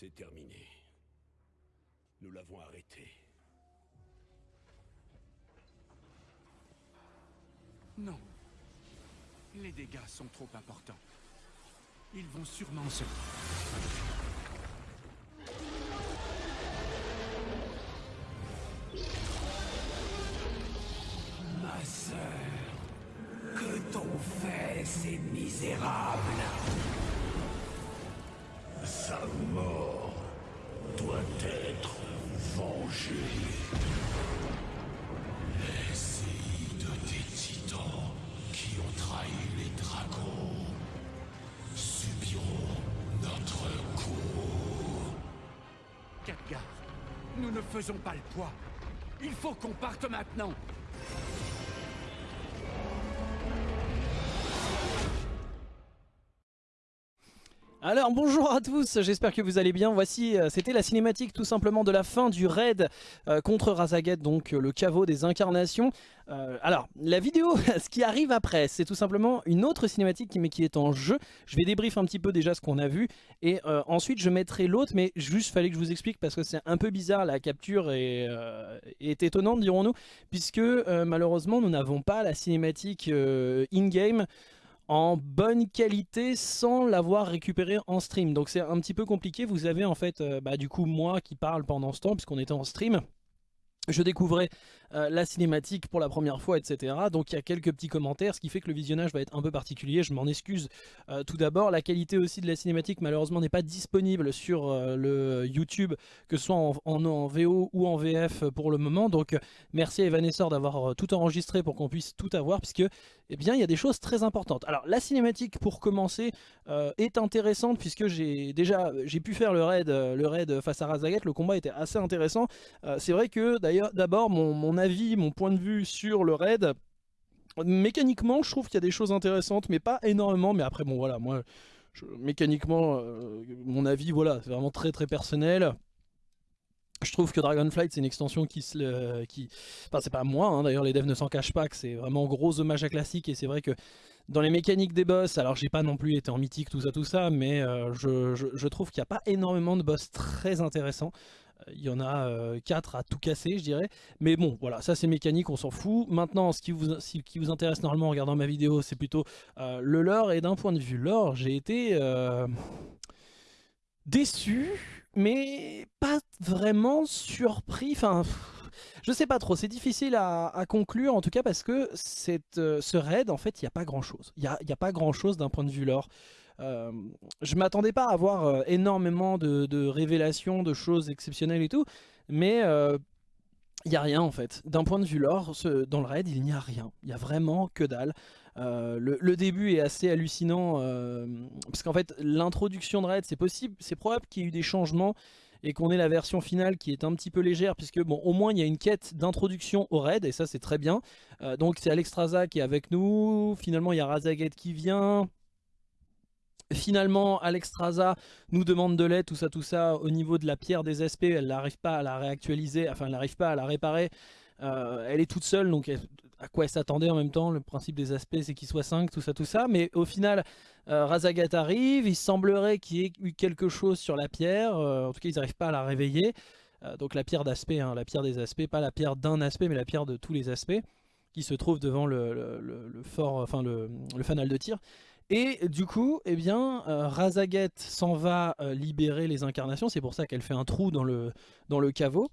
C'est terminé. Nous l'avons arrêté. Non. Les dégâts sont trop importants. Ils vont sûrement se... faisons pas le poids. Il faut qu'on parte maintenant. Alors bonjour à tous, j'espère que vous allez bien. Voici, euh, c'était la cinématique tout simplement de la fin du raid euh, contre Razaget, donc euh, le caveau des incarnations. Alors, la vidéo, ce qui arrive après, c'est tout simplement une autre cinématique qui, mais qui est en jeu. Je vais débrief un petit peu déjà ce qu'on a vu et ensuite je mettrai l'autre, mais juste fallait que je vous explique parce que c'est un peu bizarre, la capture est, est étonnante dirons-nous, puisque malheureusement nous n'avons pas la cinématique in-game en bonne qualité sans l'avoir récupéré en stream. Donc c'est un petit peu compliqué. Vous avez en fait, euh, bah, du coup, moi qui parle pendant ce temps, puisqu'on était en stream. Je découvrais euh, la cinématique pour la première fois, etc. Donc il y a quelques petits commentaires, ce qui fait que le visionnage va être un peu particulier. Je m'en excuse euh, tout d'abord. La qualité aussi de la cinématique, malheureusement, n'est pas disponible sur euh, le YouTube, que ce soit en, en- VO ou en VF pour le moment. Donc merci à Evanessor d'avoir tout enregistré pour qu'on puisse tout avoir, puisque eh bien, il y a des choses très importantes. Alors la cinématique, pour commencer, est intéressante, puisque j'ai déjà j'ai pu faire le raid, le raid face à Razaget. Le combat était assez intéressant. C'est vrai que d'ailleurs d'abord mon avis, mon point de vue sur le raid, mécaniquement je trouve qu'il y a des choses intéressantes mais pas énormément mais après bon voilà moi mécaniquement euh, mon avis voilà c'est vraiment très très personnel. Je trouve que Dragonflight c'est une extension qui se le- qui enfin c'est pas moi hein, d'ailleurs les devs ne s'en cachent pas que c'est vraiment gros hommage à classique et c'est vrai que dans les mécaniques des boss, alors j'ai pas non plus été en mythique tout ça tout ça mais euh, je, je- je trouve qu'il n'y a pas énormément de boss très intéressants. Euh, Il y en a 4 à tout casser, je dirais. Mais bon, voilà, ça c'est mécanique, on s'en fout. Maintenant, ce qui vous, qui vous intéresse normalement en regardant ma vidéo, c'est plutôt euh, le lore. Et d'un point de vue lore, j'ai été euh, déçu, mais pas vraiment surpris. Enfin, je sais pas trop, c'est difficile à, conclure en tout cas parce que cette, euh, ce raid, en fait, il n'y a pas grand chose. Il n'y a, a pas grand chose d'un point de vue lore. Euh, je m'attendais pas à avoir euh, énormément de, révélations, de choses exceptionnelles et tout, mais euh, il n'y a rien en fait. D'un point de vue lore, dans le raid, il n'y a rien. Il y a vraiment que dalle. Euh, le, début est assez hallucinant, euh, parce qu'en fait, l'introduction de raid, c'est possible, c'est probable qu'il y ait eu des changements et qu'on ait la version finale qui est un petit peu légère, puisque bon, au moins il y a une quête d'introduction au raid, et ça c'est très bien. Euh, donc c'est Alexstrasza qui est avec nous, finalement il y a Razaget qui vient, Finalement, Alexstrasza nous demande de l'aide, tout ça, tout ça, au niveau de la pierre des aspects, elle n'arrive pas à la réactualiser, enfin elle n'arrive pas à la réparer, Euh, elle est toute seule, donc à quoi elle s'attendait en même temps, le principe des aspects c'est qu'il soit 5, tout ça, tout ça, mais au final, euh, Razagat arrive, il semblerait qu'il y ait eu quelque chose sur la pierre, euh, en tout cas ils n'arrivent pas à la réveiller, donc la pierre d'aspect, hein, la pierre des aspects, pas la pierre d'un aspect, mais la pierre de tous les aspects, qui se trouve devant le, fort, enfin le fanal de tir. Et du coup, eh bien, euh, Razaget s'en va euh, libérer les incarnations. C'est pour ça qu'elle fait un trou dans le, dans le caveau.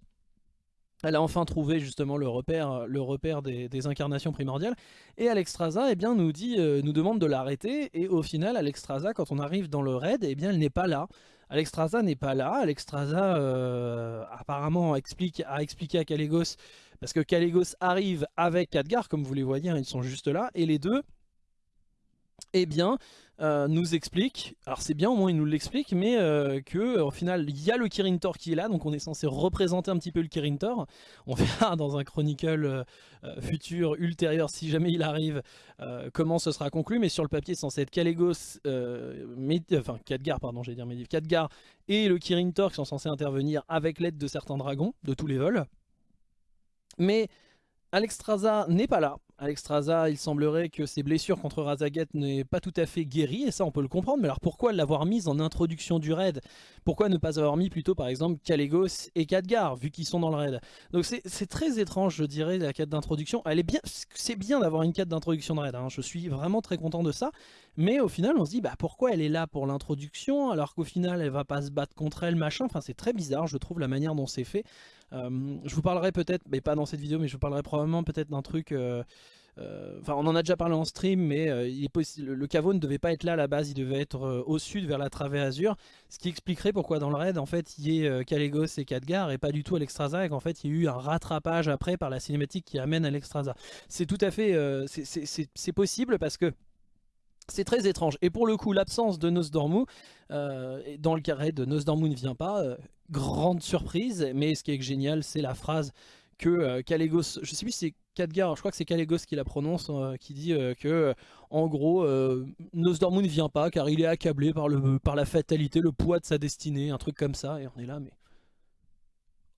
Elle a enfin trouvé justement le repère, le repère des, incarnations primordiales. Et Alexstrasza eh bien, nous, dit, euh, nous demande de l'arrêter. Et au final, Alexstrasza, quand on arrive dans le raid, eh bien, elle n'est pas là. Alexstrasza n'est pas là. Alexstrasza euh, apparemment explique, a expliqué à Kalégos, parce que Kalégos arrive avec Khadgar, comme vous les voyez, hein, ils sont juste là. Et les deux, eh bien, euh, nous explique, alors c'est bien au moins il nous l'explique, mais euh, que au final il y a le Kirin Tor qui est là, donc on est censé représenter un petit peu le Kirin Tor. On verra dans un chronicle euh, futur, ultérieur, si jamais il arrive, comment ce sera conclu, mais sur le papier c'est censé être Méd- enfin Khadgar, pardon, j'allais dire Medivh, Khadgar et le Kirin Tor qui sont censés intervenir avec l'aide de certains dragons, de tous les vols. Mais Alexstrasza n'est pas là. Alexstrasza, il semblerait que ses blessures contre Razaget n'aient pas tout à fait guéri, et ça on peut le comprendre, mais alors pourquoi l'avoir mise en introduction du raid? Pourquoi ne pas avoir mis plutôt par exemple Kalégos et Khadgar, vu qu'ils sont dans le raid? Donc c'est très étrange je dirais la quête d'introduction, elle est bien, c'est bien d'avoir une quête d'introduction de raid, hein. je suis vraiment très content de ça, mais au final on se dit bah pourquoi elle est là pour l'introduction alors qu'au final elle va pas se battre contre elle machin, enfin c'est très bizarre je trouve la manière dont c'est fait, je vous parlerai peut-être, mais pas dans cette vidéo, mais je vous parlerai probablement peut-être d'un truc... Euh, euh, enfin, on en a déjà parlé en stream, mais le caveau ne devait pas être là à la base, il devait être au sud vers la travée Azur, ce qui expliquerait pourquoi dans le raid, en fait, il y ait Kalégos et Khadgar et pas du tout Alexstrasza, et qu'en fait, il y a eu un rattrapage après par la cinématique qui amène Alexstrasza. C'est tout à fait, c'est possible parce que c'est très étrange. Et pour le coup, l'absence de Nosdormu, euh, dans le carré de Nosdormu ne vient pas, euh, grande surprise, mais ce qui est génial, c'est la phrase que euh, je sais plus si c'est Khadgar, je crois que c'est Kalégos qui la prononce, qui dit que, en gros, Nosdormu ne vient pas car il est accablé par, le, par la fatalité, le poids de sa destinée, un truc comme ça, et on est là, mais...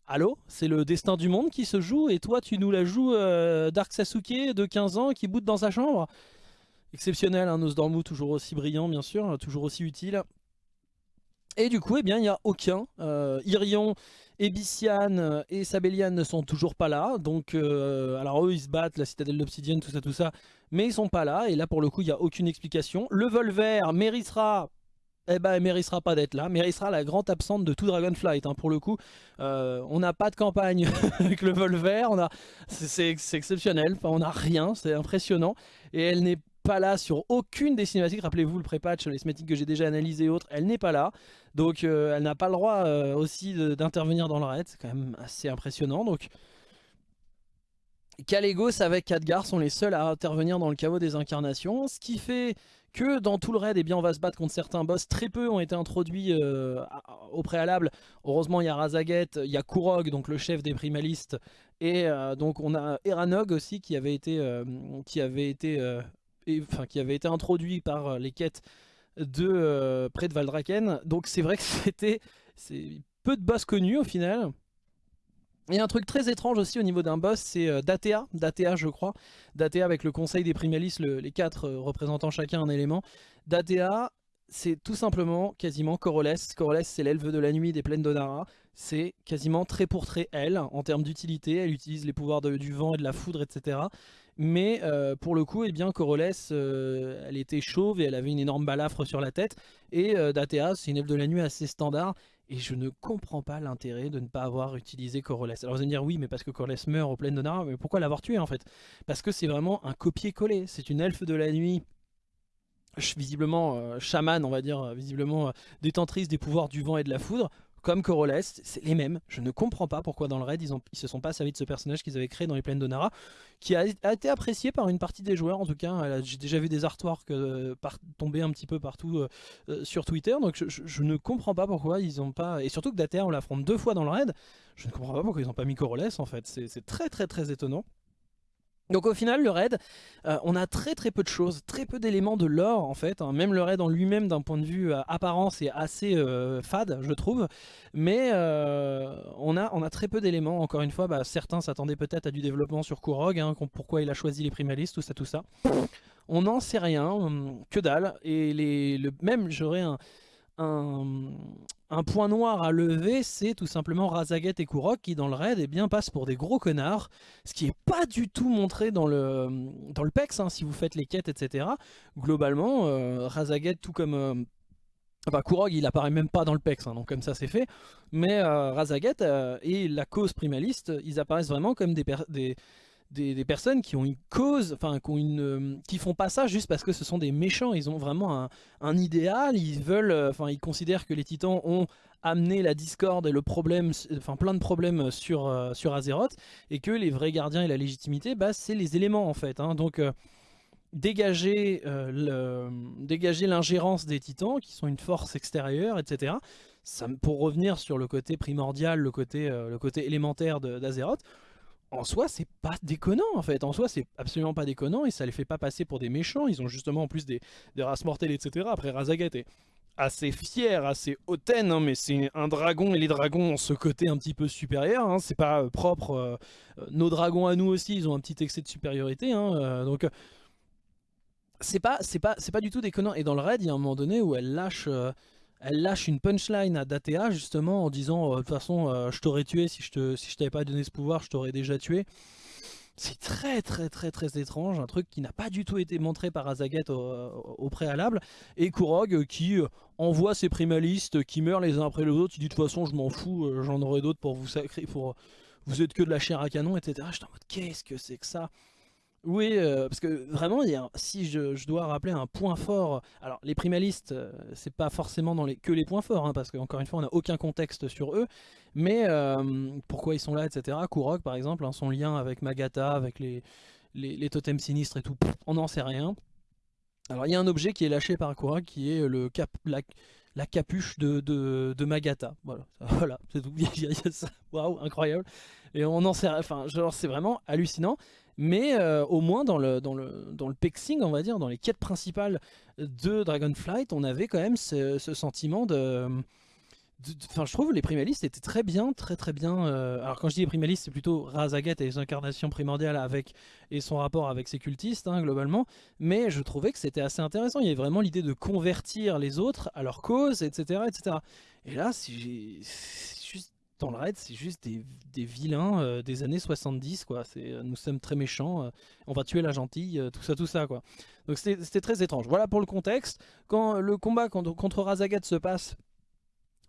Allô? C'est le destin du monde qui se joue, et toi tu nous la joues Dark Sasuke de 15 ans qui boot dans sa chambre? Exceptionnel, un Nosdormu toujours aussi brillant bien sûr, toujours aussi utile. Et du coup, eh bien, il n'y a aucun. Euh, Irion, Ebician euh, et Sabellian ne sont toujours pas là. Donc, euh, alors eux, ils se battent, la citadelle d'obsidienne, tout ça, tout ça. Mais ils sont pas là. Et là, pour le coup, il n'y a aucune explication. Le Volver méritera... Eh ben, elle méritera pas d'être là. Méritera la grande absente de tout Dragonflight. Hein, pour le coup, on n'a pas de campagne avec le Volver. C'est exceptionnel. Enfin, on n'a rien. C'est impressionnant. Et elle n'est pas là sur aucune des cinématiques. Rappelez-vous le pré-patch, les cinématiques que j'ai déjà analysées et autres, elle n'est pas là. Donc euh, elle n'a pas le droit euh, aussi d'intervenir dans le raid. C'est quand même assez impressionnant. Donc Kalégos avec Khadgar sont les seuls à intervenir dans le chaos des incarnations. Ce qui fait que dans tout le raid, eh bien, on va se battre contre certains boss. Très peu ont été introduits euh, au préalable. Heureusement, il y a Razaget, il y a Kurog, donc le chef des primalistes. Et donc on a Eranog aussi qui avait été, qui avait été enfin, qui avait été introduit par euh, les quêtes de euh, près de Valdraken. Donc c'est vrai que c'était peu de boss connus au final. Et un truc très étrange aussi au niveau d'un boss, c'est euh, Datea, Datea je crois. Datea avec le conseil des primalistes, les quatre représentant chacun un élément. Datea, c'est tout simplement quasiment Coroles. Coroles c'est l'elfe de la nuit des plaines d'Onara. C'est quasiment trait pour trait elle, en termes d'utilité. Elle utilise les pouvoirs du vent et de la foudre, etc. Mais euh, pour le coup, eh bien, Corolès, euh, elle était chauve et elle avait une énorme balafre sur la tête. Et euh, Datea, c'est une elfe de la nuit assez standard. Et je ne comprends pas l'intérêt de ne pas avoir utilisé Corolès. Alors vous allez me dire, oui, mais parce que Corolès meurt au plein Nara, mais pourquoi l'avoir tué en fait? Parce que c'est vraiment un copier-coller. C'est une elfe de la nuit visiblement chamane, on va dire, visiblement détentrice des pouvoirs du vent et de la foudre comme Corolest, c'est les mêmes. Je ne comprends pas pourquoi dans le raid ils, se sont pas servis de ce personnage qu'ils avaient créé dans les plaines d'Onara, qui a, été apprécié par une partie des joueurs en tout cas. J'ai déjà vu des artworks euh, tomber un petit peu partout euh, euh, sur Twitter, donc je, ne comprends pas pourquoi ils ont pas... Et surtout que Dater on l'affronte deux fois dans le raid, je ne comprends pas pourquoi ils n'ont pas mis Corolest en fait. C'est très très très étonnant. Donc au final le raid, euh, on a très très peu de choses, très peu d'éléments de lore en fait, hein. même le raid en lui-même d'un point de vue euh, apparence est assez euh, fade je trouve, mais on, a, on a très peu d'éléments, encore une fois bah, certains s'attendaient peut-être à du développement sur Kurog, hein, pourquoi il a choisi les primalistes, tout ça tout ça, on n'en sait rien, hum, que dalle, et les, le, même j'aurais un un, point noir à lever, c'est tout simplement Razaget et Kurok qui dans le raid eh bien, passent pour des gros connards, ce qui n'est pas du tout montré dans le, dans le PEX, hein, si vous faites les quêtes, etc. Globalement, euh, Razaget, tout comme... Euh, enfin, Kurog, il apparaît même pas dans le PEX, hein, donc comme ça c'est fait. Mais euh, Razaget et la cause primaliste, ils apparaissent vraiment comme des, des, personnes qui ont une cause, enfin euh, qui font pas ça juste parce que ce sont des méchants, ils ont vraiment un, idéal, ils veulent, euh, enfin ils considèrent que les titans ont amené la discorde et le problème, enfin plein de problèmes sur, euh, sur Azeroth, et que les vrais gardiens et la légitimité, bah, c'est les éléments en fait. Hein. donc dégager l'ingérence des titans, qui sont une force extérieure, etc. Pour revenir sur le côté primordial, le côté, le côté élémentaire d'Azeroth, en soi, c'est pas déconnant en fait. En soi, c'est absolument pas déconnant et ça les fait pas passer pour des méchants. Ils ont justement en plus des, races mortelles, etc. Après, Razagat est assez fier, assez hautaine, hein, mais c'est un dragon et les dragons ont ce côté un petit peu supérieur, hein, c'est pas euh, propre, euh, euh, nos dragons à nous aussi ils ont un petit excès de supériorité, hein, donc c'est pas, pas, pas du tout déconnant, et dans le raid il y a un moment donné où elle lâche, elle lâche une punchline à Datea justement en disant de toute façon je t'aurais tué si je, t'avais pas donné ce pouvoir, je t'aurais déjà tué. C'est très très très très étrange, un truc qui n'a pas du tout été montré par Azaget au, préalable, et Kurog euh, qui euh, envoie ses primalistes qui meurent les uns après les autres, il dit de toute façon je m'en fous, euh, j'en aurai d'autres pour vous sacrer, pour vous êtes que de la chair à canon, etc. J'étais en mode qu'est-ce que c'est que ça? Oui, euh, parce que vraiment, si je, dois rappeler un point fort, alors les primalistes, euh, c'est pas forcément dans les, que les points forts, hein, parce qu'encore une fois, on n'a aucun contexte sur eux, mais euh, pourquoi ils sont là, etc. Kurok, par exemple, hein, son lien avec Magata, avec les, les, totems sinistres et tout, on n'en sait rien. Alors il y a un objet qui est lâché par Kurok, qui est le cap, la, capuche de, de, Magata. Voilà, voilà c'est tout. Waouh, incroyable. Et on en sait, enfin, genre c'est vraiment hallucinant. Mais euh, au moins dans le, dans, le, dans le pexing, on va dire, dans les quêtes principales de Dragonflight, on avait quand même ce, sentiment de... Enfin, je trouve les primalistes étaient très bien, très très bien. Euh, alors quand je dis les primalistes, c'est plutôt Razaget et les incarnations primordiales avec et son rapport avec ses cultistes hein, globalement. Mais je trouvais que c'était assez intéressant. Il y avait vraiment l'idée de convertir les autres à leur cause, etc., etc. Et là, si dans le raid, c'est juste des, vilains euh, des années 70, quoi. Euh, nous sommes très méchants, euh, on va tuer la gentille, tout ça, tout ça, quoi. Donc c'était très étrange. Voilà pour le contexte. Quand le combat contre, contre Razagat se passe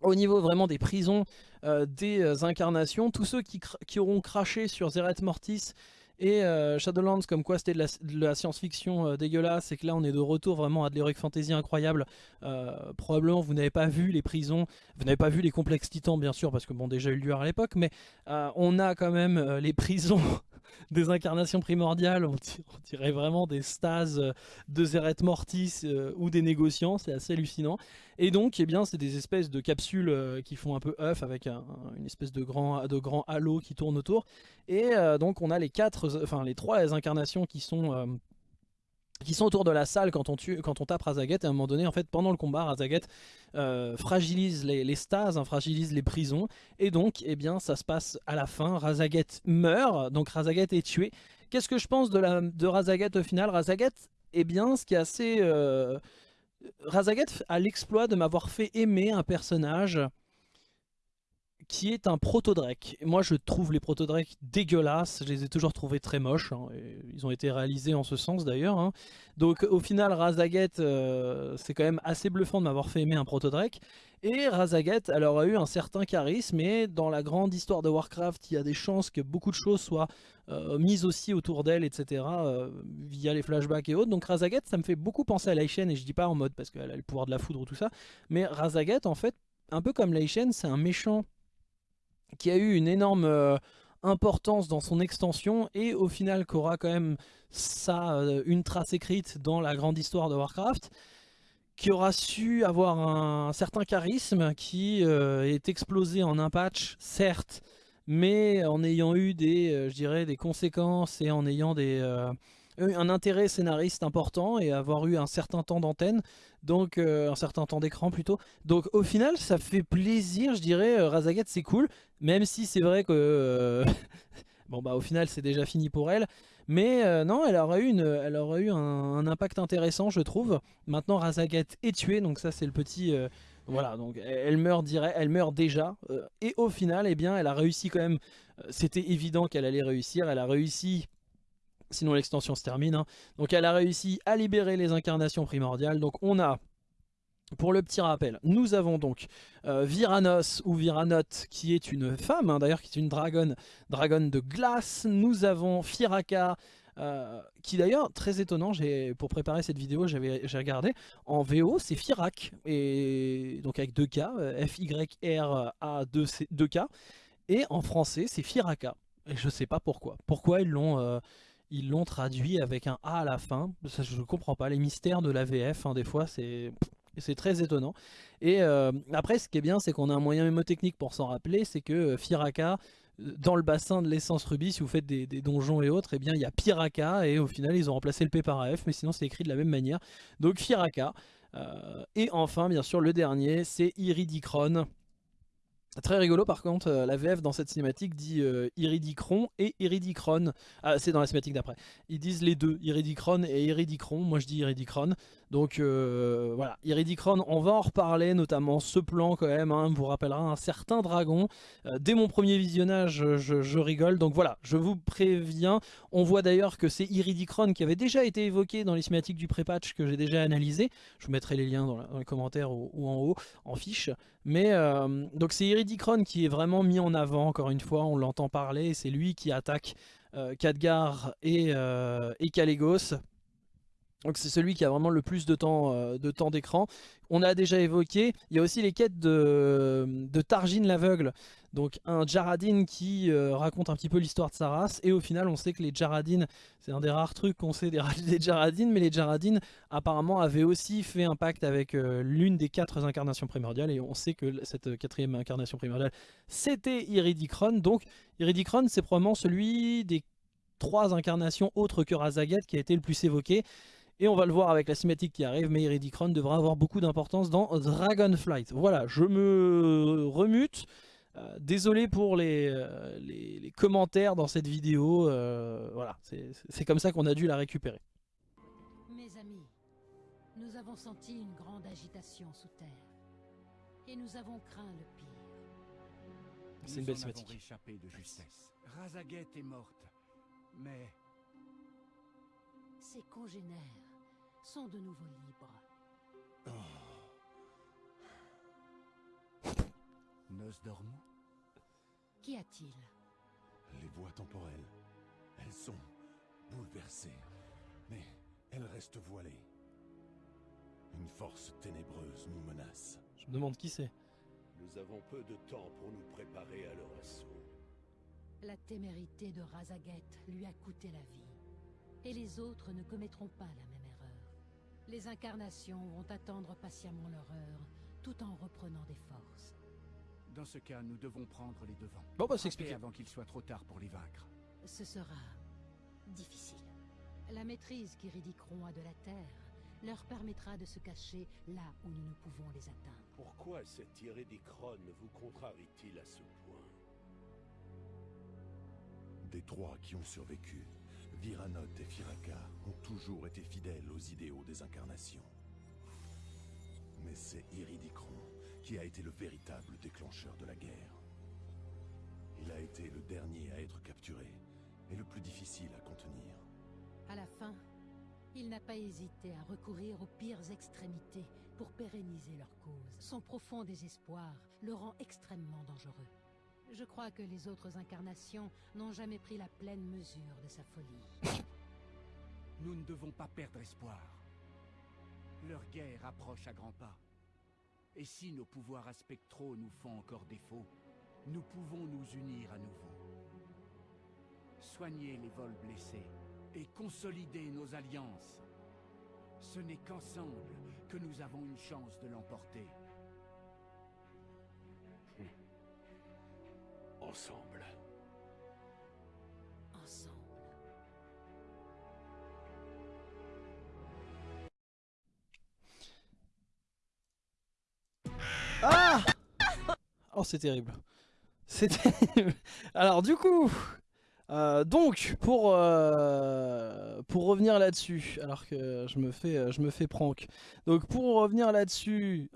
au niveau vraiment des prisons, des incarnations, tous ceux qui, qui auront craché sur Zeret Mortis et euh, Shadowlands, comme quoi c'était de la, science-fiction euh, dégueulasse, et que là on est de retour vraiment à de l'heroic fantasy incroyable. Euh, probablement vous n'avez pas vu les prisons, vous n'avez pas vu les complexes titans bien sûr, parce que bon déjà eu lieu à l'époque, mais on a quand même les prisons des incarnations primordiales, on, dirait vraiment des stases de Zeret Mortis ou des négociants, c'est assez hallucinant. Et donc, eh bien, c'est des espèces de capsules qui font un peu œuf avec une espèce de grand, de grand halo qui tourne autour. Et donc, on a les quatre, enfin les trois incarnations qui sont euh, qui sont autour de la salle quand on, tue, quand on tape Razaget et à un moment donné en fait pendant le combat Razaget fragilise les, stases, hein, fragilise les prisons. Et donc eh bien ça se passe à la fin, Razaget meurt, donc Razaget est tué. Qu'est-ce que je pense de, Razaget au final? Razaget, eh bien ce qui est assez Razaget a l'exploit de m'avoir fait aimer un personnage qui est un proto-Drake. Moi je trouve les proto-Drake dégueulasses, je les ai toujours trouvés très moches, hein, ils ont été réalisés en ce sens d'ailleurs. Hein. Donc au final Razaget, euh, c'est quand même assez bluffant de m'avoir fait aimer un proto-Drake. Et Razaget, elle aura eu un certain charisme, et dans la grande histoire de Warcraft, il y a des chances que beaucoup de choses soient euh, mises aussi autour d'elle, etc., euh, via les flashbacks et autres. Donc Razaget, ça me fait beaucoup penser à Laishen, et je dis pas en mode parce qu'elle a le pouvoir de la foudre ou tout ça, mais Razaget, en fait, un peu comme Laishen, c'est un méchant qui a eu une énorme euh, importance dans son extension et au final qui aura quand même ça, euh, une trace écrite dans la grande histoire de Warcraft qui aura su avoir un, certain charisme qui euh, est explosé en un patch, certes, mais en ayant eu des, je dirais, des conséquences et en ayant des, un intérêt scénariste important et avoir eu un certain temps d'antenne, donc euh, un certain temps d'écran plutôt. Donc au final ça fait plaisir, je dirais, euh, Razagat c'est cool, même si c'est vrai que... Euh, bon bah au final c'est déjà fini pour elle. Mais non, elle aura eu, une, un, impact intéressant je trouve. Maintenant Razagat est tuée, donc ça c'est le petit... Voilà, donc elle meurt, dirait, elle meurt déjà. et au final, eh bien, elle a réussi quand même. C'était évident qu'elle allait réussir. Elle a réussi sinon l'extension se termine. Hein. Donc elle a réussi à libérer les incarnations primordiales. Donc on a, pour le petit rappel, nous avons donc euh, Viranos ou Viranot qui est une femme, hein, d'ailleurs qui est une dragonne, dragonne de glace. Nous avons Firaka, euh, qui d'ailleurs, très étonnant, pour préparer cette vidéo, j'ai regardé, en VO c'est Firak, donc avec 2K, euh, F-Y-R-A-2-K, et en français c'est Firaka. Et je sais pas pourquoi. Pourquoi ils l'ont ils l'ont traduit avec un A à la fin. Je ne comprends pas. Les mystères de la VF, hein, des fois, c'est très étonnant. Et euh, après, ce qui est bien, c'est qu'on a un moyen mémotechnique pour s'en rappeler, c'est que euh, Firaka, euh, dans le bassin de l'essence rubis, si vous faites des, donjons et autres, eh bien il y a Piraka, et au final ils ont remplacé le P par AF, mais sinon c'est écrit de la même manière. Donc Firaka, et enfin, bien sûr, le dernier, c'est Iridicron. Très rigolo par contre, euh, la VF dans cette cinématique dit euh, Iridicron et Iridicron. Ah, c'est dans la cinématique d'après. Ils disent les deux, Iridicron et Iridicron. Moi je dis Iridicron. Donc euh, voilà, Iridicron, on va en reparler, notamment ce plan quand même, hein, vous rappellera un certain dragon. dès mon premier visionnage, je, rigole. Donc voilà, je vous préviens. On voit d'ailleurs que c'est Iridicron qui avait déjà été évoqué dans les cinématiques du pré-patch que j'ai déjà analysé. Je vous mettrai les liens dans, les commentaires ou, en haut, en fiche. Mais donc c'est Iridicron qui est vraiment mis en avant, encore une fois, on l'entend parler, c'est lui qui attaque euh, Khadgar et, euh, et Kalégos. Donc c'est celui qui a vraiment le plus de temps euh, de temps d'écran. On a déjà évoqué, il y a aussi les quêtes de, de l'aveugle. Donc un Jaradin qui euh, raconte un petit peu l'histoire de sa race. Et au final on sait que les Jaradin, c'est un des rares trucs qu'on sait des, des Jaradin. Mais les Jaradin apparemment avaient aussi fait un pacte avec euh, l'une des quatre incarnations primordiales. Et on sait que cette quatrième incarnation primordiale c'était Iridicron. Donc Iridicron c'est probablement celui des trois incarnations autres que Razaget qui a été le plus évoqué. Et on va le voir avec la cinématique qui arrive, mais Iridicron devra avoir beaucoup d'importance dans Dragonflight. Voilà, je me remute. Euh, désolé pour euh, les, les, commentaires dans cette vidéo. Euh, voilà, c'est comme ça qu'on a dû la récupérer. Mes amis, nous avons senti une grande agitation sous terre. Et nous avons craint le pire. C'est une belle cinématique. échappé de justesse. Razaget est morte, mais... Ses congénères sont de nouveau libres. Oh. Nosdormu? Qu'y a-t-il? Les voies temporelles. Elles sont bouleversées. Mais elles restent voilées. Une force ténébreuse nous menace. Je me demande qui c'est. Nous avons peu de temps pour nous préparer à leur assaut. La témérité de Razaget lui a coûté la vie. Et les autres ne commettront pas la même les incarnations vont attendre patiemment leur heure, tout en reprenant des forces. Dans ce cas, nous devons prendre les devants. Bon bah s'expliquer. avant qu'il soit trop tard pour les vaincre. Ce sera difficile. La maîtrise qu'Iridicron a de la Terre leur permettra de se cacher là où nous ne pouvons les atteindre. Pourquoi cet Iridicron vous contrarie-t-il à ce point? Des trois qui ont survécu, Viranot et Firaka ont toujours été fidèles aux idéaux des incarnations. Mais c'est Iridicron qui a été le véritable déclencheur de la guerre. Il a été le dernier à être capturé et le plus difficile à contenir. À la fin, il n'a pas hésité à recourir aux pires extrémités pour pérenniser leur cause. Son profond désespoir le rend extrêmement dangereux. Je crois que les autres incarnations n'ont jamais pris la pleine mesure de sa folie. Nous ne devons pas perdre espoir. Leur guerre approche à grands pas. Et si nos pouvoirs aspectraux nous font encore défaut, nous pouvons nous unir à nouveau. Soigner les vols blessés et consolider nos alliances. Ce n'est qu'ensemble que nous avons une chance de l'emporter. Ensemble. Ensemble. Ah Oh, c'est terrible. C'est terrible. Alors, du coup, euh, donc, pour, euh, pour revenir là-dessus, alors que je me fais, je me fais prank. Donc, pour revenir là-dessus...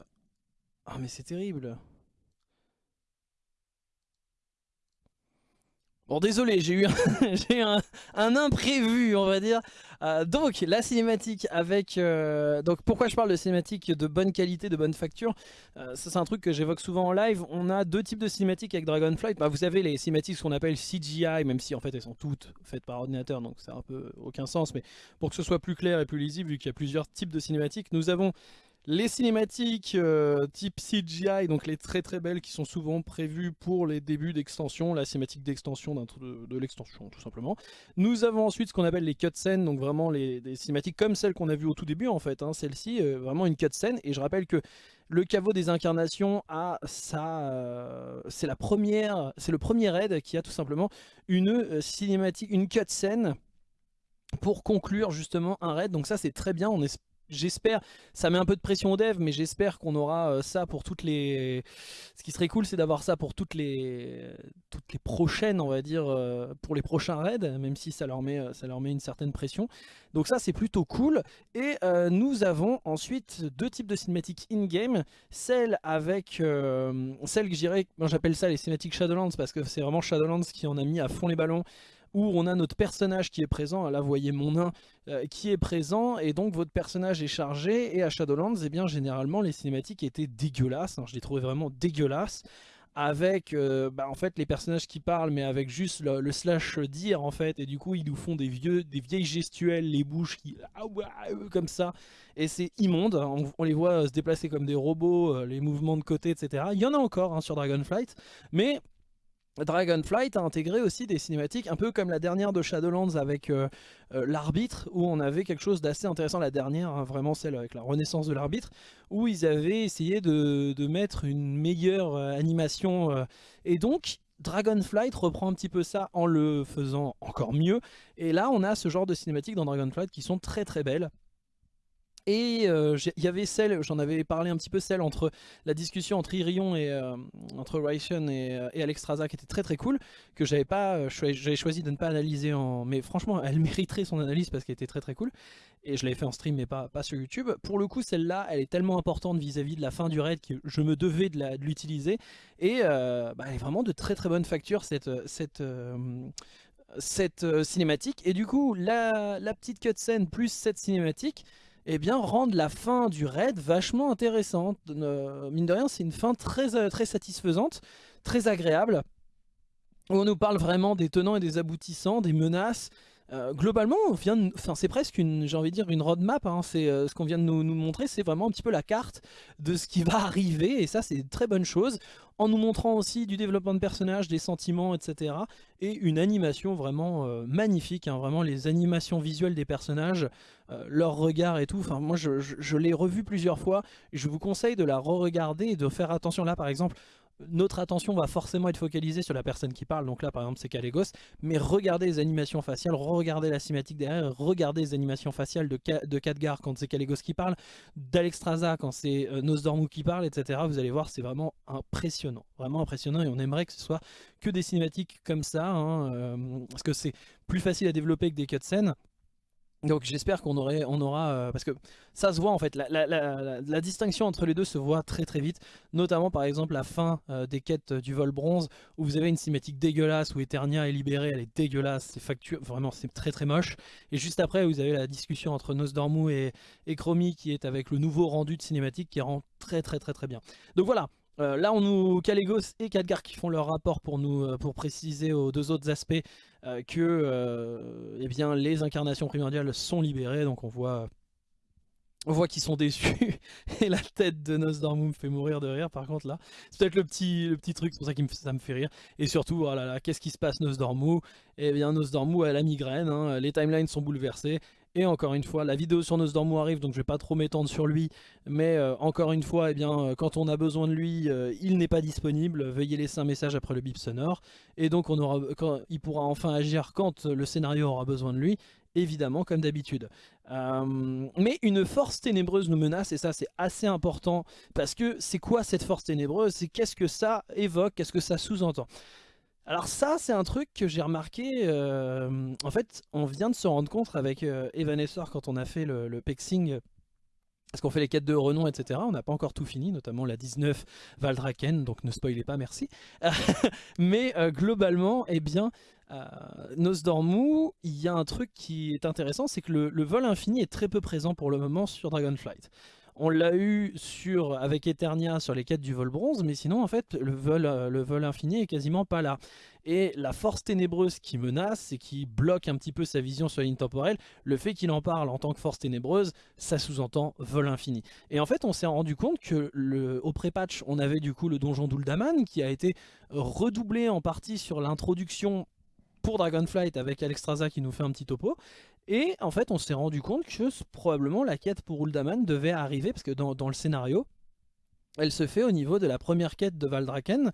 Ah, mais c'est terrible. Bon désolé, j'ai eu, un, imprévu on va dire. Euh, donc la cinématique avec... Euh, donc pourquoi je parle de cinématique de bonne qualité, de bonne facture euh, Ça c'est un truc que j'évoque souvent en live. On a deux types de cinématiques avec Dragonflight. Bah, vous avez les cinématiques qu'on appelle CGI, même si en fait elles sont toutes faites par ordinateur, donc ça n'a un peu aucun sens. Mais pour que ce soit plus clair et plus lisible, vu qu'il y a plusieurs types de cinématiques, nous avons les cinématiques euh, type CGI, donc les très très belles qui sont souvent prévues pour les débuts d'extension, la cinématique d'extension de, l'extension tout simplement. Nous avons ensuite ce qu'on appelle les cutscenes, donc vraiment les, cinématiques comme celles qu'on a vues au tout début en fait, hein. celle-ci, euh, vraiment une cutscene, et je rappelle que le caveau des incarnations a ça, euh, c'est la première, c'est le premier raid qui a tout simplement une cinématique, une cutscene pour conclure justement un raid, donc ça c'est très bien, on j'espère, ça met un peu de pression au dev, mais j'espère qu'on aura euh, ça pour toutes les... Ce qui serait cool, c'est d'avoir ça pour toutes les, toutes les prochaines, on va dire, euh, pour les prochains raids, même si ça leur met, euh, ça leur met une certaine pression. Donc ça, c'est plutôt cool. Et nous avons ensuite deux types de cinématiques in-game. Celle avec, celle que j'irais, moi j'appelle ça les cinématiques Shadowlands, parce que c'est vraiment Shadowlands qui en a mis à fond les ballons où on a notre personnage qui est présent, là vous voyez mon nain euh, qui est présent, et donc votre personnage est chargé, et à Shadowlands, eh bien généralement les cinématiques étaient dégueulasses, hein, je les trouvais vraiment dégueulasses, avec euh, bah, en fait les personnages qui parlent mais avec juste le, slash dire en fait. Et du coup ils nous font des vieux des vieilles gestuelles les bouches qui ah comme ça. Et c'est immonde. On, les voit se déplacer comme des robots euh, les mouvements de côté etc il y en a encore hein, sur Dragonflight. Mais Dragonflight a intégré aussi des cinématiques un peu comme la dernière de Shadowlands avec euh, euh, l'arbitre où on avait quelque chose d'assez intéressant, la dernière hein, vraiment celle avec la renaissance de l'arbitre où ils avaient essayé de, mettre une meilleure euh, animation et donc Dragonflight reprend un petit peu ça en le faisant encore mieux. Et là on a ce genre de cinématiques dans Dragonflight qui sont très très belles et euh, il y avait celle, j'en avais parlé un petit peu, celle entre la discussion entre Irion et euh, entre Rytion et, euh, et Alexstrasza qui était très très cool, que j'avais pas, j'avais choisi de ne pas analyser en, mais franchement elle mériterait son analyse parce qu'elle était très très cool. Et je l'avais fait en stream mais pas, pas sur YouTube. Pour le coup celle-là, elle est tellement importante vis-à-vis de la fin du raid que je me devais de l'utiliser. Et bah, elle est vraiment de très très bonne facture cette, cette, cette cinématique. Et du coup la, la petite cutscene plus cette cinématique eh bien, rendent la fin du raid vachement intéressante. Mine de rien, c'est une fin très, euh, très satisfaisante, très agréable, on nous parle vraiment des tenants et des aboutissants, des menaces, euh, globalement, c'est presque une, j'ai envie de dire, une roadmap. Hein. c'est euh, ce qu'on vient de nous, montrer, c'est vraiment un petit peu la carte de ce qui va arriver, et ça, c'est une très bonne chose. En nous montrant aussi du développement de personnages, des sentiments, etc. Et une animation vraiment euh, magnifique, hein. vraiment les animations visuelles des personnages, leur regard et tout. Enfin, moi, je, je l'ai revu plusieurs fois. Je vous conseille de la re-regarder et de faire attention là, par exemple notre attention va forcément être focalisée sur la personne qui parle, donc là par exemple c'est Kalégos, mais regardez les animations faciales, regardez la cinématique derrière, regardez les animations faciales de, de Khadgar quand c'est Kalégos qui parle, d'Alexstrasza quand c'est euh, Nosdormu qui parle, etc. Vous allez voir, c'est vraiment impressionnant, vraiment impressionnant et on aimerait que ce soit que des cinématiques comme ça, hein, euh, parce que c'est plus facile à développer que des cutscenes. Donc j'espère qu'on aura, euh, parce que ça se voit en fait, la, distinction entre les deux se voit très très vite, notamment par exemple la fin euh, des quêtes du vol bronze, où vous avez une cinématique dégueulasse, où Eternia est libérée, elle est dégueulasse, c'est factueux, vraiment c'est très très moche, et juste après vous avez la discussion entre Nosdormu et, et Chromie qui est avec le nouveau rendu de cinématique qui rend très très très très bien. Donc voilà, euh, là on nous Kalégos et Khadgar qui font leur rapport pour nous pour préciser aux deux autres aspects. euh, que euh, eh bien, les incarnations primordiales sont libérées. Donc on voit, on voit qu'ils sont déçus. et la tête de Nosdormu me fait mourir de rire par contre là. C'est peut-être le petit, le petit truc, c'est pour ça que ça me fait rire. Et surtout, oh qu'est-ce qui se passe Nosdormu Eh bien Nosdormu a la migraine, hein. les timelines sont bouleversées. Et encore une fois, la vidéo sur Nosdormu arrive, donc je vais pas trop m'étendre sur lui. Mais euh, encore une fois, eh bien, euh, quand on a besoin de lui, euh, il n'est pas disponible. Veuillez laisser un message après le bip sonore. Et donc on aura, quand, il pourra enfin agir quand le scénario aura besoin de lui. Évidemment, comme d'habitude. mais une force ténébreuse nous menace, et ça c'est assez important. Parce que c'est quoi cette force ténébreuse? C'est qu'est-ce que ça évoque? Qu'est-ce que ça sous-entend? Alors ça, c'est un truc que j'ai remarqué, euh, en fait, on vient de se rendre compte avec euh, quand on a fait le, pexing, parce qu'on fait les quêtes de renom, etc. On n'a pas encore tout fini, notamment la 19 Valdraken, donc ne spoilez pas, merci. Mais euh, globalement, eh bien, euh, Nosdormu, il y a un truc qui est intéressant, c'est que le, vol infini est très peu présent pour le moment sur Dragonflight. On l'a eu sur, avec Eternia sur les quêtes du vol bronze, mais sinon en fait le vol, euh, le vol infini est quasiment pas là. Et la force ténébreuse qui menace et qui bloque un petit peu sa vision sur la ligne temporelle, le fait qu'il en parle en tant que force ténébreuse, ça sous-entend vol infini. Et en fait on s'est rendu compte que au pré-patch on avait du coup le donjon d'Uldaman qui a été redoublé en partie sur l'introduction pour Dragonflight avec Alexstrasza qui nous fait un petit topo. Et en fait, on s'est rendu compte que probablement la quête pour Uldaman devait arriver, parce que dans, le scénario, elle se fait au niveau de la première quête de Valdraken,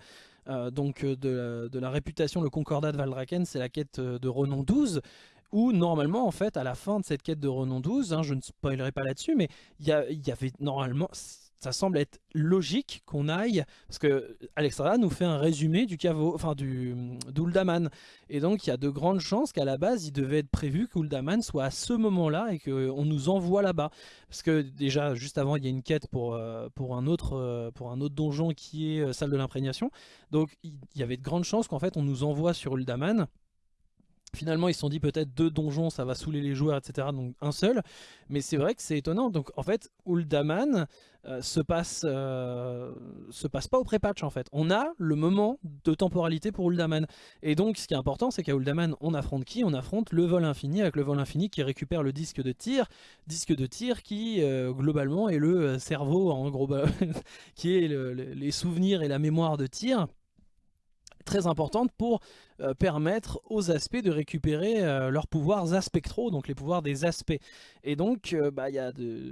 euh, donc euh, de la, réputation, le concordat de Valdraken, c'est la quête euh, de Renon 12, où normalement en fait à la fin de cette quête de Renon 12, hein, je ne spoilerai pas là-dessus, mais il y, avait normalement, ça semble être logique qu'on aille, parce que Alexandra nous fait un résumé du caveau, enfin du d'Uldaman, et donc il y a de grandes chances qu'à la base il devait être prévu qu'Uldaman soit à ce moment-là et qu'on nous envoie là-bas, parce que déjà juste avant il y a une quête pour, euh, pour, un, autre, euh, pour un autre donjon qui est euh, salle de l'imprégnation, donc il y avait de grandes chances qu'en fait on nous envoie sur Uldaman, Finalement, ils se sont dit peut-être deux donjons, ça va saouler les joueurs, etc. Donc un seul. Mais c'est vrai que c'est étonnant. Donc en fait, Uldaman euh, se passe euh, se passe pas au pré-patch en fait. On a le moment de temporalité pour Uldaman. Et donc ce qui est important, c'est qu'à Uldaman, on affronte qui? On affronte le vol infini, avec le vol infini qui récupère le disque de tir. Disque de tir qui, euh, globalement, est le cerveau, en gros, qui est les souvenirs et la mémoire de tir très importante pour euh, permettre aux aspects de récupérer euh, leurs pouvoirs aspectraux, donc les pouvoirs des aspects. Et donc, euh, bah,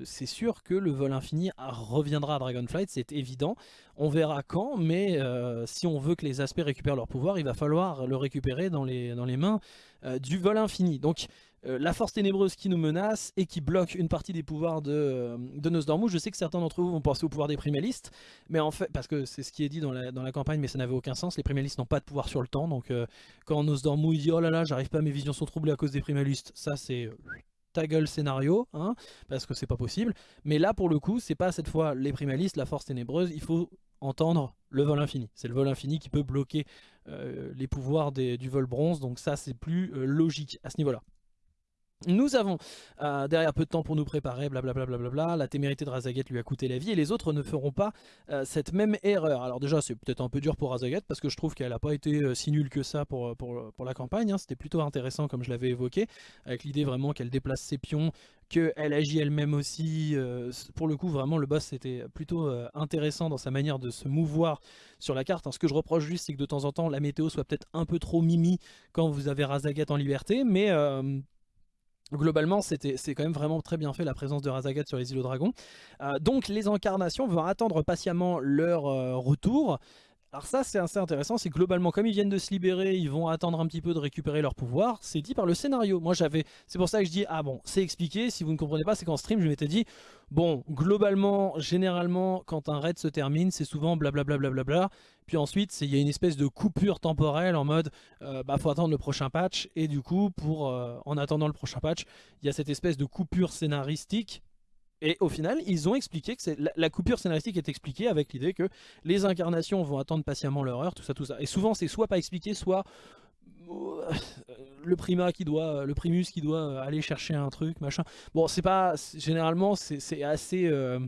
c'est sûr que le vol infini reviendra à Dragonflight, c'est évident. On verra quand, mais si on veut que les aspects récupèrent leur pouvoir, il va falloir le récupérer dans les, dans les mains du vol infini. Donc, euh, la force ténébreuse qui nous menace et qui bloque une partie des pouvoirs de, euh, de Nosdormu. Je sais que certains d'entre vous vont penser au pouvoir des primalistes, mais en fait, parce que c'est ce qui est dit dans la, dans la campagne, mais ça n'avait aucun sens. Les primalistes n'ont pas de pouvoir sur le temps, donc euh, quand Nosdormu dit oh là là, j'arrive pas, mes visions sont troublées à cause des primalistes, ça c'est ta gueule scénario, hein, parce que c'est pas possible. Mais là, pour le coup, c'est pas cette fois les primalistes, la force ténébreuse, il faut entendre le vol infini. C'est le vol infini qui peut bloquer les pouvoirs du vol bronze, donc ça c'est plus logique à ce niveau-là. Nous avons euh, derrière peu de temps pour nous préparer, blablabla, bla la témérité de Razaget lui a coûté la vie et les autres ne feront pas euh, cette même erreur. Alors déjà c'est peut-être un peu dur pour Razaget parce que je trouve qu'elle n'a pas été euh, si nulle que ça pour, pour, pour la campagne, hein. c'était plutôt intéressant comme je l'avais évoqué, avec l'idée vraiment qu'elle déplace ses pions, qu'elle agit elle-même aussi, pour le coup vraiment le boss c'était plutôt intéressant dans sa manière de se mouvoir sur la carte. Ce que je reproche juste c'est que de temps en temps la météo soit peut-être un peu trop mimi quand vous avez Razaget en liberté, mais Globalement, c'est quand même vraiment très bien fait la présence de Razagat sur les îles aux dragons. Euh, donc les incarnations vont attendre patiemment leur euh, retour. Alors ça c'est assez intéressant, c'est globalement comme ils viennent de se libérer, ils vont attendre un petit peu de récupérer leur pouvoir, c'est dit par le scénario. Moi j'avais, c'est pour ça que je dis, ah bon, c'est expliqué, si vous ne comprenez pas, c'est qu'en stream je m'étais dit, bon, globalement, généralement, quand un raid se termine, c'est souvent blablabla, bla bla bla puis ensuite il y a une espèce de coupure temporelle en mode, euh, bah faut attendre le prochain patch, et du coup, pour euh, en attendant le prochain patch, il y a cette espèce de coupure scénaristique et au final, ils ont expliqué que la, coupure scénaristique est expliquée avec l'idée que les incarnations vont attendre patiemment leur heure, tout ça, tout ça. Et souvent, c'est soit pas expliqué, soit euh, le qui doit, le primus qui doit aller chercher un truc, machin. Bon, c'est pas, généralement, c'est assez, euh,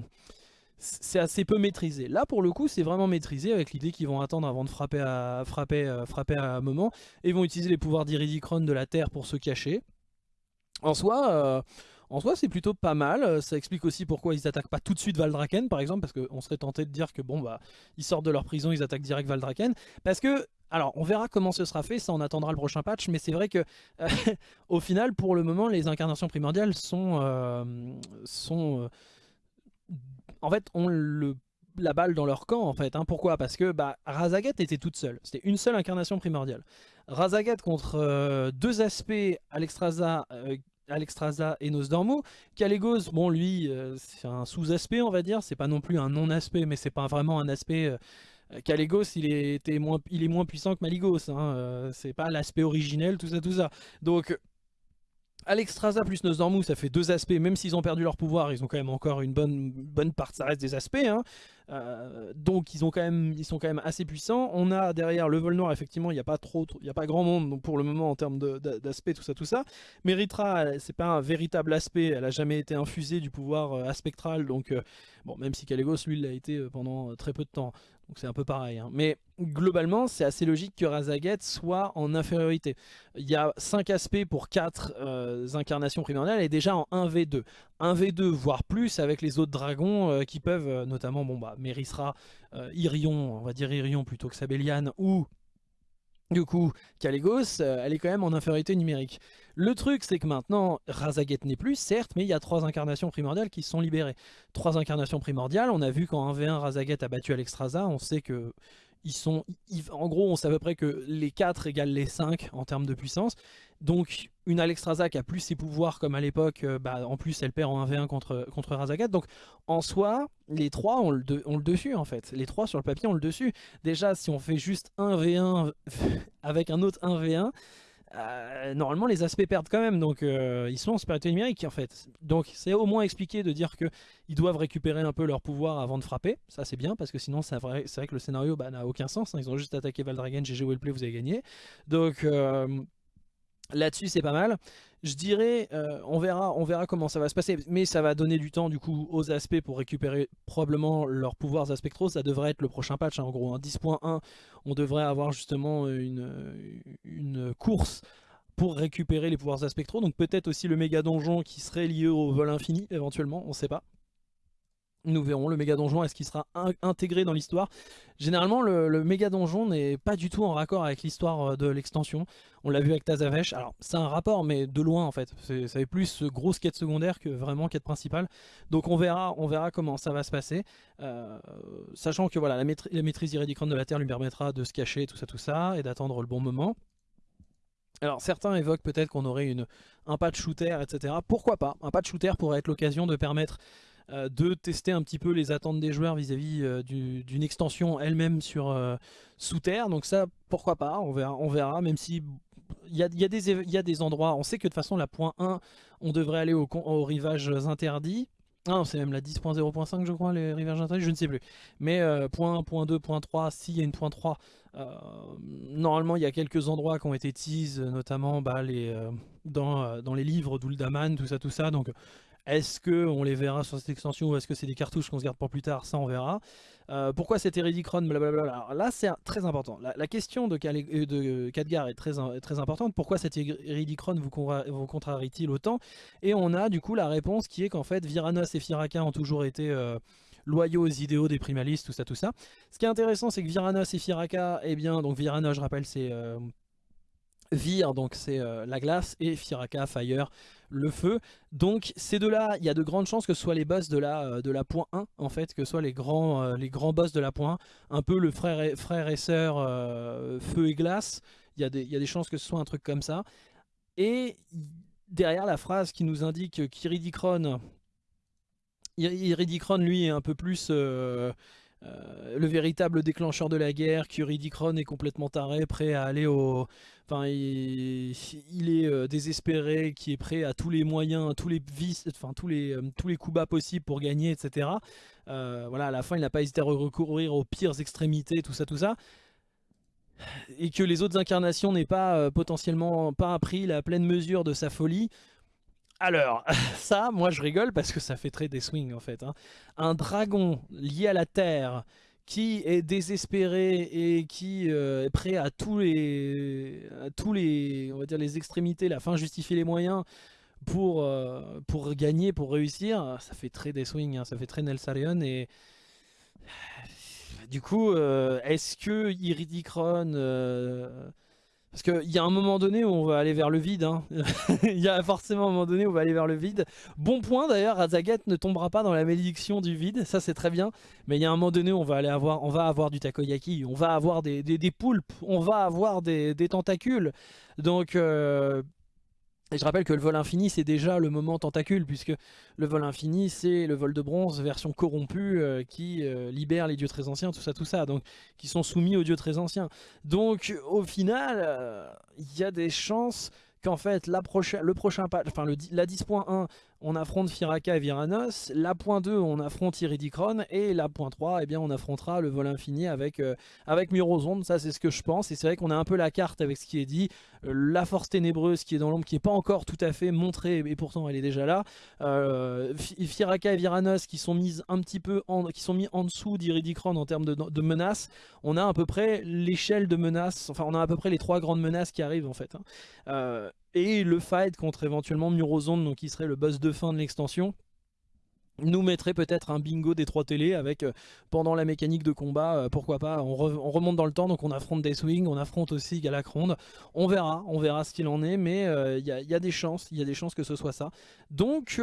c'est assez peu maîtrisé. Là, pour le coup, c'est vraiment maîtrisé avec l'idée qu'ils vont attendre avant de frapper à, frapper, euh, frapper à un moment, et ils vont utiliser les pouvoirs d'Iridicron de la Terre pour se cacher. En soi, en soi, c'est plutôt pas mal. Euh, ça explique aussi pourquoi ils attaquent pas tout de suite Valdraken, par exemple, parce qu'on serait tenté de dire que bon bah ils sortent de leur prison, ils attaquent direct Valdraken, parce que alors, on verra comment ce sera fait, ça on attendra le prochain patch, mais c'est vrai que euh, au final, pour le moment, les incarnations primordiales sont, euh, sont en fait, ont le la balle dans leur camp en fait. Hein. Pourquoi? Parce que bah, Razagat était toute seule. C'était une seule incarnation primordiale. Razagat contre deux aspects Alexstrasza Alexstrasza et Nosdormu. Calegos, bon lui, euh, c'est un sous-aspect on va dire, c'est pas non plus un non-aspect, mais c'est pas vraiment un aspect... Euh, Calegos, il, était moins, il est moins puissant que Maligos, hein, euh, c'est pas l'aspect originel, tout ça, tout ça. Donc Alexstrasza plus Nosdormu, ça fait deux aspects, même s'ils ont perdu leur pouvoir, ils ont quand même encore une bonne, bonne part, ça reste des aspects. Hein. Euh, donc ils, ont quand même, ils sont quand même assez puissants. On a derrière le vol noir, effectivement, il n'y a, pas a pas grand monde pour le moment en termes d'aspect, tout ça, tout ça. Méritra, c'est pas un véritable aspect, elle a jamais été infusée du pouvoir euh, aspectral, donc euh, bon, même si Calegos, lui, l'a été pendant très peu de temps. Donc c'est un peu pareil. Hein. Mais globalement, c'est assez logique que Razaget soit en infériorité. Il y a 5 aspects pour 4 euh, incarnations primordiales et déjà en 1v2. 1v2, voire plus avec les autres dragons euh, qui peuvent, euh, notamment, bon bah, Irion, on va dire Irion plutôt que Sabellian, ou du coup, Calegos, elle est quand même en infériorité numérique. Le truc, c'est que maintenant, Razaget n'est plus, certes, mais il y a trois incarnations primordiales qui sont libérées. Trois incarnations primordiales, on a vu quand 1v1 Razaget a battu Alexstrasza, on sait que ils sont, en gros, on sait à peu près que les 4 égale les 5 en termes de puissance. Donc, une Alexstrasza qui a plus ses pouvoirs comme à l'époque, euh, bah, en plus, elle perd en 1v1 contre, contre Razagat. Donc, en soi, les 3 ont le, ont le dessus, en fait. Les 3 sur le papier ont le dessus. Déjà, si on fait juste 1v1 avec un autre 1v1, euh, normalement les aspects perdent quand même, donc euh, ils sont en supériorité numérique en fait. Donc c'est au moins expliqué de dire qu'ils doivent récupérer un peu leur pouvoir avant de frapper, ça c'est bien parce que sinon c'est vrai, vrai, que le scénario bah, n'a aucun sens, hein. ils ont juste attaqué Valdragen, GG Wellplay, vous avez gagné. Donc euh, Là-dessus, c'est pas mal. Je dirais, euh, on, verra, on verra comment ça va se passer, mais ça va donner du temps du coup aux aspects pour récupérer probablement leurs pouvoirs aspectraux. Ça devrait être le prochain patch, hein. en gros. un 10.1, on devrait avoir justement une, course pour récupérer les pouvoirs aspectraux. Donc peut-être aussi le méga donjon qui serait lié au vol infini, éventuellement, on sait pas. Nous verrons le méga donjon, est-ce qu'il sera intégré dans l'histoire Généralement, le, méga donjon n'est pas du tout en raccord avec l'histoire euh, de l'extension. On l'a vu avec Tazavesh. Alors, c'est un rapport, mais de loin en fait. C'est plus grosse quête secondaire que vraiment quête principale. Donc, on verra, on verra comment ça va se passer. Euh, sachant que voilà, la, maîtrise, maîtrise de la Terre lui permettra de se cacher, tout ça, tout ça, et d'attendre le bon moment. Alors certains évoquent peut-être qu'on aurait une, un patch shooter, etc. Pourquoi pas? Un patch shooter pourrait être l'occasion de permettre euh, de tester un petit peu les attentes des joueurs vis-à-vis euh, d'une extension elle-même sur euh, sous terre. Donc ça, pourquoi pas, on verra, même si il y a, des endroits, on sait que de toute façon la point 1, on devrait aller aux au rivages interdits. Ah c'est même la 10.0.5 je crois, les rivages interdits, je ne sais plus. Mais point 1, point 2, point 3, s'il y a une point 3, normalement il y a quelques endroits qui ont été teased, notamment bah, dans, dans les livres d'Uldaman, tout ça, tout ça. Donc est-ce qu'on les verra sur cette extension ou est-ce que c'est des cartouches qu'on se garde pour plus tard? Ça, on verra. Euh, pourquoi cet Eridicron Blablabla. Là, c'est très important. La, question de, euh, de Khadgar est très, très importante. Pourquoi cet Eridicron vous, contrarie-t-il autant? Et on a du coup la réponse qui est qu'en fait, Viranos et Firaka ont toujours été... Euh, loyaux aux idéaux des primalistes, tout ça, tout ça. Ce qui est intéressant, c'est que Viranos et Firaka, eh bien, donc Viranos, je rappelle, c'est Vir, donc c'est la glace, et Firaka, Fire, le feu. Donc ces deux-là, il y a de grandes chances que ce soit les boss de la, euh, de la point 1, en fait, que ce soit les grands, euh, boss de la point 1, un peu le frère et, frère et sœur euh, feu et glace, il y, a des, il y, a des chances que ce soit un truc comme ça. Et derrière la phrase qui nous indique qu'Iridicron, Iridicron lui est un peu plus... le véritable déclencheur de la guerre, qu'Iridicron est complètement taré, prêt à aller au, Enfin, il, est euh, désespéré, qui est prêt à tous les moyens, tous les vices, enfin tous les euh, tous les coups bas possibles pour gagner, etc. Euh, voilà, à la fin, il n'a pas hésité à recourir aux pires extrémités, tout ça, tout ça. Et que les autres incarnations n'aient pas potentiellement pas appris la pleine mesure de sa folie. Alors, ça, moi je rigole parce que ça fait très des swings en fait. Hein. Un dragon lié à la terre qui est désespéré et qui euh, est prêt à tous les, tous les, on va dire les extrémités, la fin justifier les moyens pour, euh, gagner, pour réussir, ça fait très des swings, hein, ça fait très Nelsarion et du coup, euh, est-ce que Iridicron parce qu'il y a un moment donné où on va aller vers le vide. Hein. Il y a forcément un moment donné où on va aller vers le vide. Bon point d'ailleurs, Razagat ne tombera pas dans la malédiction du vide. Ça c'est très bien. Mais il y a un moment donné où on va aller avoir, on va avoir du takoyaki. On va avoir des, poulpes. On va avoir des, des tentacules. Donc euh, et je rappelle que le vol infini, c'est déjà le moment tentacule, puisque le vol infini, c'est le vol de bronze version corrompue euh, qui euh, libère les dieux très anciens, tout ça, tout ça, donc qui sont soumis aux dieux très anciens. Donc au final, euh, il y a des chances qu'en fait la prochaine, le prochain patch, enfin la 10.1 on affronte Firaka et Viranos, la point 2 on affronte Iridicron et la point 3 eh bien, on affrontera le vol infini avec, euh, avec ça c'est ce que je pense et c'est vrai qu'on a un peu la carte avec ce qui est dit, euh, la force ténébreuse qui est dans l'ombre qui n'est pas encore tout à fait montrée et pourtant elle est déjà là, euh, Firaka et Viranos qui sont mises un petit peu en, qui sont mis en dessous d'Iridicron en termes de, de, menaces, on a à peu près l'échelle de menaces, enfin on a à peu près les trois grandes menaces qui arrivent en fait. Hein. Et le fight contre éventuellement Murozonde donc qui serait le boss de fin de l'extension. nous mettrait peut-être un bingo des trois télés avec euh, pendant la mécanique de combat, euh, pourquoi pas, on, remonte dans le temps, donc on affronte Deathwing, on affronte aussi Galacronde, on verra, on verra ce qu'il en est, mais il y, a des chances, il y a des chances que ce soit ça. Donc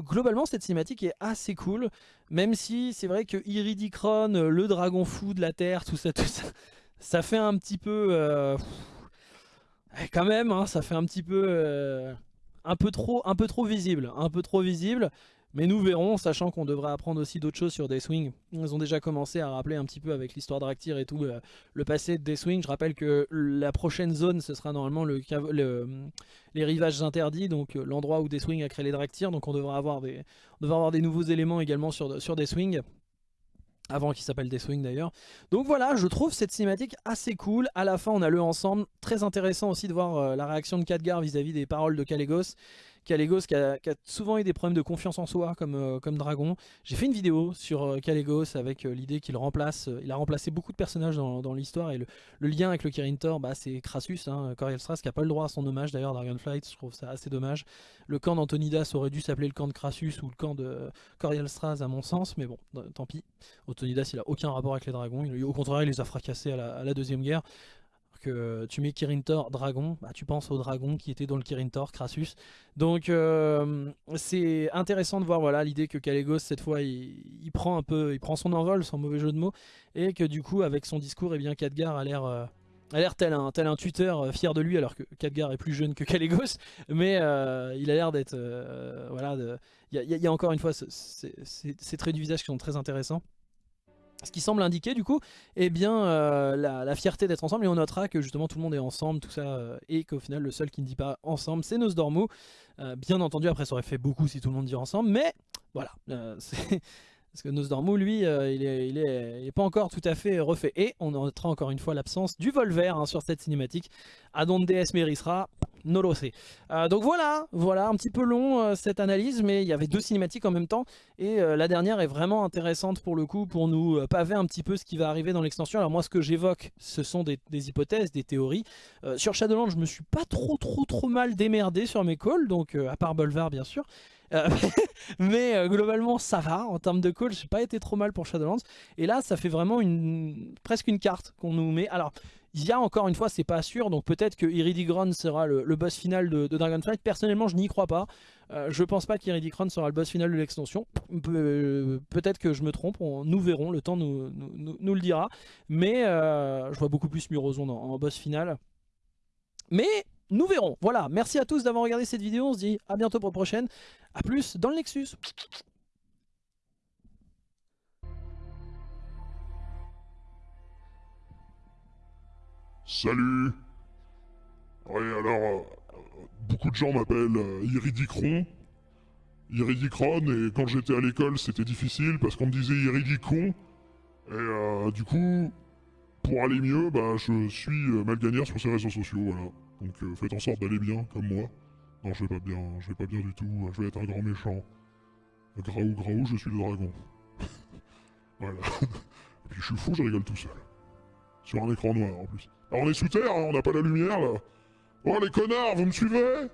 globalement cette cinématique est assez cool, même si c'est vrai que Iridicron, le dragon fou de la Terre, tout ça, tout ça, ça fait un petit peu... quand même, hein, ça fait un petit peu un peu trop, un peu trop visible, un peu trop visible. Mais nous verrons, sachant qu'on devrait apprendre aussi d'autres choses sur Deathwing. Ils ont déjà commencé à rappeler un petit peu avec l'histoire d'Aractyr et tout euh, le passé de Deathwing. Je rappelle que la prochaine zone, ce sera normalement le, les rivages interdits, donc euh, l'endroit où Deathwing a créé les Draktyr. Donc on devra avoir des, on devra avoir des nouveaux éléments également sur, sur Deathwing avant qu'il s'appelle Deathwing d'ailleurs. Donc voilà, je trouve cette cinématique assez cool. À la fin, on a le ensemble. Très intéressant aussi de voir euh, la réaction de Khadgar vis-à-vis des paroles de Kalégos. Kalégos qui a, souvent eu des problèmes de confiance en soi comme, euh, dragon. J'ai fait une vidéo sur euh, avec euh, l'idée qu'il remplace, il a remplacé beaucoup de personnages dans, l'histoire et le, lien avec le Kirin Tor, bah, c'est Crassus, hein, qui n'a pas le droit à son hommage d'ailleurs Dragonflight, je trouve ça assez dommage. Le camp d'Antonidas aurait dû s'appeler le camp de Crassus ou le camp de Coriel Strass à mon sens, mais bon, tant pis. Antonidas il a aucun rapport avec les dragons, au contraire il les a fracassés à la deuxième guerre tu mets Kirin Tor dragon, bah, tu penses au dragon qui était dans le Kirin Tor, Crassus. Donc euh, c'est intéressant de voir voilà l'idée que Kalégos cette fois il, prend un peu, il prend son envol sans mauvais jeu de mots et que du coup avec son discours et eh bien Khadgar a l'air euh, a l'air tel un, tel un tuteur euh, fier de lui alors que Khadgar est plus jeune que Kalégos mais il a l'air d'être voilà il y, y, a encore une fois ces traits du visage qui sont très intéressants ce qui semble indiquer du coup eh bien, euh, la, fierté d'être ensemble et on notera que justement tout le monde est ensemble, tout ça, euh, et qu'au final le seul qui ne dit pas ensemble c'est Nosdormu. Euh, bien entendu après ça aurait fait beaucoup si tout le monde dit ensemble, mais voilà, c'est parce que Nosdormu, lui, euh, il, est, il, est, pas encore tout à fait refait. Et on notera encore une fois l'absence du Volver hein, sur cette cinématique. Adonde Esmerisra, euh, donc voilà, voilà, un petit peu long euh, cette analyse, mais il y avait deux cinématiques en même temps. Et la dernière est vraiment intéressante pour le coup, pour nous paver un petit peu ce qui va arriver dans l'extension. Alors moi, ce que j'évoque, ce sont des, hypothèses, des théories. sur Shadowlands, je me suis pas trop, trop, trop mal démerdé sur mes calls, donc à part Bolvar bien sûr. Euh, mais euh, globalement ça va en termes de call, j'ai pas été trop mal pour Shadowlands. Et là ça fait vraiment une presque une carte qu'on nous met. Alors il y a encore une fois c'est pas sûr donc peut-être que Iridicron sera le, boss final de, Dragonflight. Personnellement je n'y crois pas. Euh, je pense pas qu'Iridicron sera le boss final de l'extension. peut-être que je me trompe, nous verrons, le temps nous, le dira. Mais je vois beaucoup plus Murozond en boss final. Mais nous verrons. Voilà, merci à tous d'avoir regardé cette vidéo. On se dit à bientôt pour la prochaine. A plus dans le Nexus. Salut Oui alors, euh, beaucoup de gens m'appellent euh, Iridicron. Iridicron, et quand j'étais à l'école c'était difficile parce qu'on me disait Iridicron. Et euh, du coup, pour aller mieux, bah, je suis Malganière sur ces réseaux sociaux, voilà. Donc faites en sorte d'aller bien, comme moi. Non, je vais pas bien, je vais pas bien du tout, je vais être un grand méchant. Graou, graou, je suis le dragon. voilà. Et puis je suis fou, je rigole tout seul. Sur un écran noir en plus. Alors on est sous terre, hein, on n'a pas la lumière là. Oh les connards, vous me suivez?